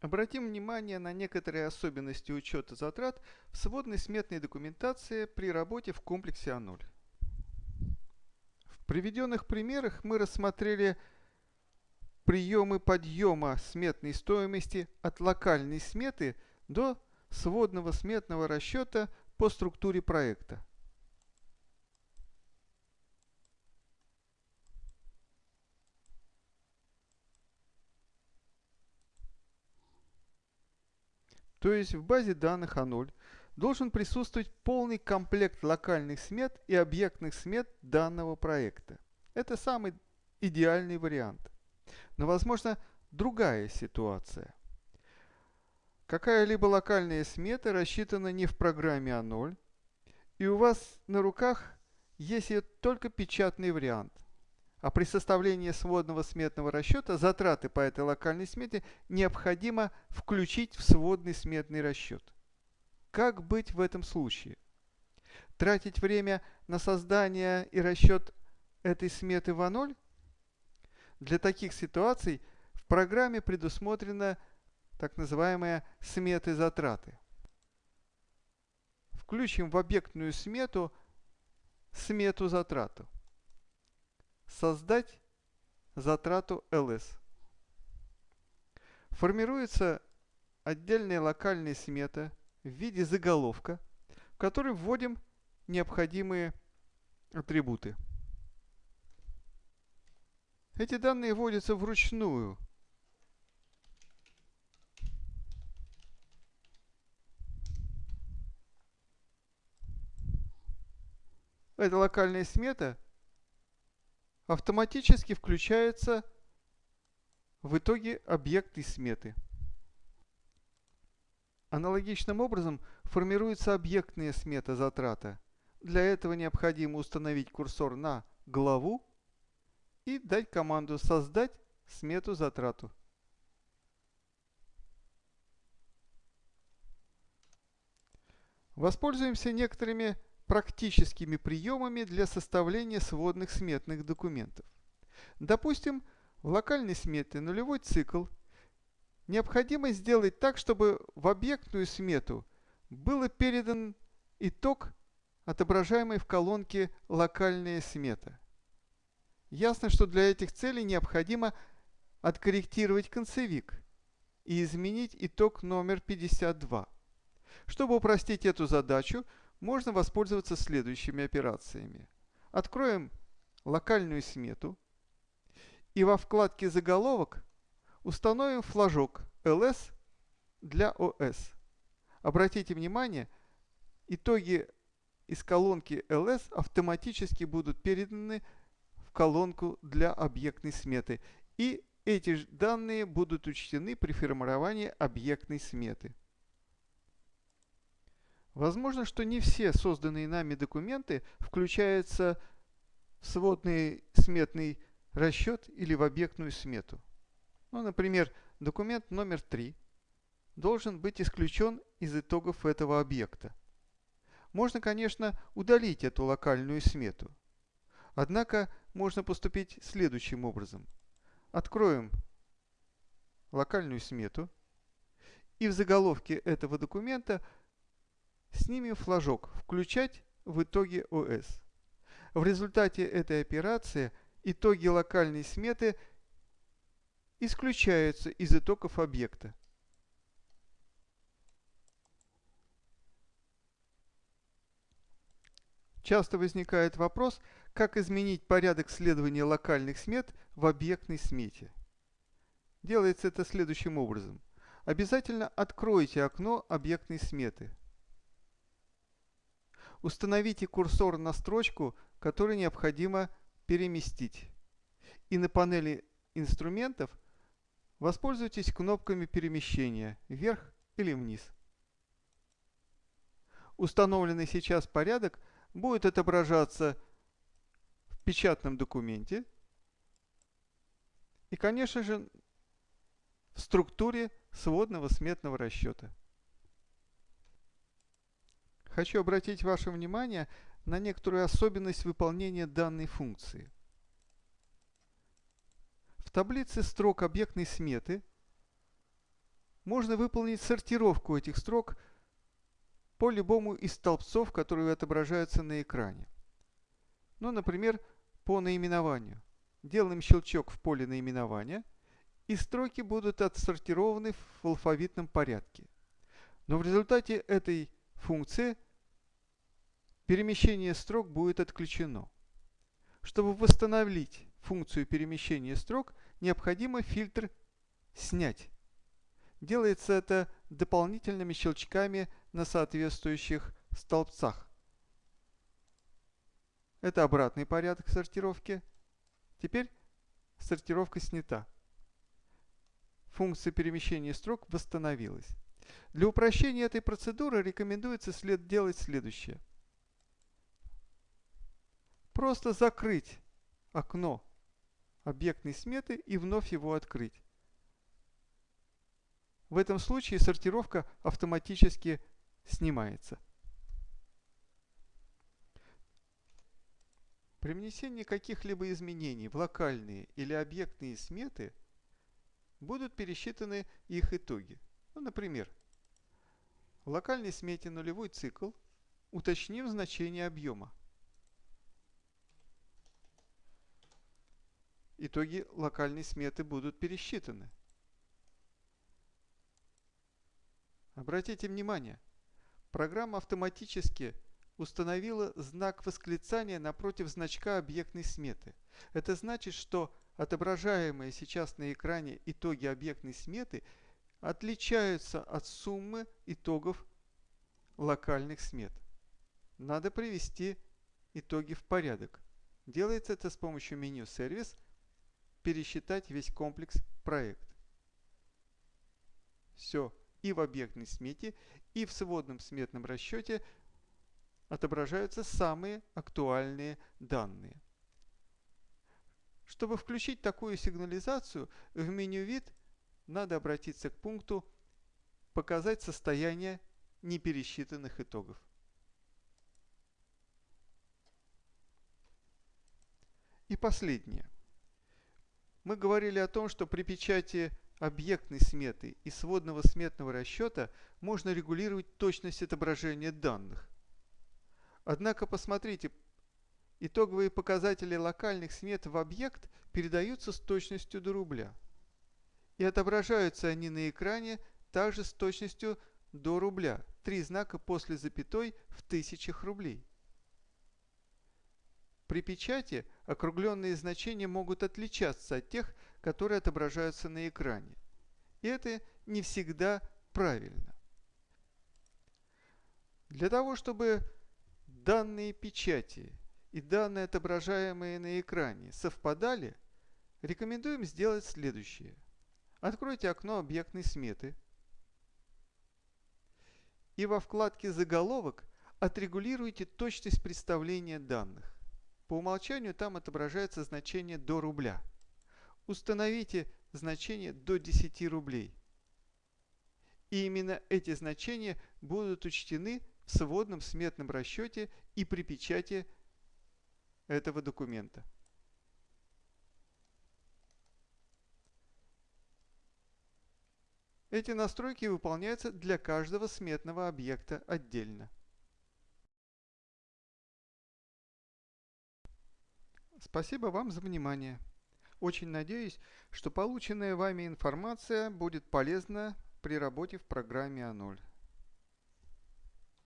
Обратим внимание на некоторые особенности учета затрат в сводной сметной документации при работе в комплексе А0. В приведенных примерах мы рассмотрели приемы подъема сметной стоимости от локальной сметы до сводного сметного расчета по структуре проекта. То есть в базе данных А0 должен присутствовать полный комплект локальных смет и объектных смет данного проекта. Это самый идеальный вариант. Но возможно другая ситуация. Какая-либо локальная смета рассчитана не в программе А0, и у вас на руках есть только печатный вариант – а при составлении сводного сметного расчета затраты по этой локальной смете необходимо включить в сводный сметный расчет. Как быть в этом случае? Тратить время на создание и расчет этой сметы в А0? Для таких ситуаций в программе предусмотрена так называемая сметы затраты. Включим в объектную смету смету затрату создать затрату ls. Формируется отдельная локальная смета в виде заголовка, в который вводим необходимые атрибуты. Эти данные вводятся вручную. Эта локальная смета автоматически включается в итоге объекты сметы. Аналогичным образом формируется объектная смета затрата. Для этого необходимо установить курсор на главу и дать команду «Создать смету затрату». Воспользуемся некоторыми практическими приемами для составления сводных сметных документов. Допустим, в локальной смете нулевой цикл необходимо сделать так, чтобы в объектную смету был передан итог, отображаемый в колонке «Локальная смета». Ясно, что для этих целей необходимо откорректировать концевик и изменить итог номер 52. Чтобы упростить эту задачу, можно воспользоваться следующими операциями. Откроем локальную смету и во вкладке «Заголовок» установим флажок «LS» для OS. Обратите внимание, итоги из колонки LS автоматически будут переданы в колонку для объектной сметы, и эти данные будут учтены при формировании объектной сметы. Возможно, что не все созданные нами документы включаются в сводный сметный расчет или в объектную смету. Ну, например, документ номер 3 должен быть исключен из итогов этого объекта. Можно, конечно, удалить эту локальную смету. Однако можно поступить следующим образом. Откроем локальную смету и в заголовке этого документа – Снимем флажок «Включать в итоге ОС». В результате этой операции итоги локальной сметы исключаются из итогов объекта. Часто возникает вопрос, как изменить порядок следования локальных смет в объектной смете. Делается это следующим образом. Обязательно откройте окно объектной сметы – Установите курсор на строчку, которую необходимо переместить. И на панели инструментов воспользуйтесь кнопками перемещения вверх или вниз. Установленный сейчас порядок будет отображаться в печатном документе и, конечно же, в структуре сводного сметного расчета. Хочу обратить ваше внимание на некоторую особенность выполнения данной функции. В таблице строк объектной сметы можно выполнить сортировку этих строк по любому из столбцов, которые отображаются на экране. Ну, например, по наименованию. Делаем щелчок в поле наименования, и строки будут отсортированы в алфавитном порядке. Но в результате этой функции перемещение строк будет отключено. Чтобы восстановить функцию перемещения строк, необходимо фильтр «Снять». Делается это дополнительными щелчками на соответствующих столбцах. Это обратный порядок сортировки. Теперь сортировка снята. Функция перемещения строк восстановилась. Для упрощения этой процедуры рекомендуется след делать следующее. Просто закрыть окно объектной сметы и вновь его открыть. В этом случае сортировка автоматически снимается. При внесении каких-либо изменений в локальные или объектные сметы будут пересчитаны их итоги. Ну, например, в локальной смете нулевой цикл уточним значение объема. Итоги локальной сметы будут пересчитаны. Обратите внимание, программа автоматически установила знак восклицания напротив значка объектной сметы. Это значит, что отображаемые сейчас на экране итоги объектной сметы отличаются от суммы итогов локальных смет. Надо привести итоги в порядок. Делается это с помощью меню «Сервис», пересчитать весь комплекс проект. Все, и в объектной смете, и в сводном сметном расчете отображаются самые актуальные данные. Чтобы включить такую сигнализацию, в меню «Вид» надо обратиться к пункту «Показать состояние непересчитанных итогов». И последнее. Мы говорили о том, что при печати объектной сметы и сводного сметного расчета можно регулировать точность отображения данных. Однако посмотрите, итоговые показатели локальных смет в объект передаются с точностью до рубля. И отображаются они на экране также с точностью до рубля, три знака после запятой в тысячах рублей. При печати округленные значения могут отличаться от тех, которые отображаются на экране. И это не всегда правильно. Для того, чтобы данные печати и данные, отображаемые на экране, совпадали, рекомендуем сделать следующее. Откройте окно объектной сметы и во вкладке «Заголовок» отрегулируйте точность представления данных. По умолчанию там отображается значение до рубля – установите значение до 10 рублей. И именно эти значения будут учтены в сводном сметном расчете и при печати этого документа. Эти настройки выполняются для каждого сметного объекта отдельно. Спасибо вам за внимание. Очень надеюсь, что полученная вами информация будет полезна при работе в программе А0.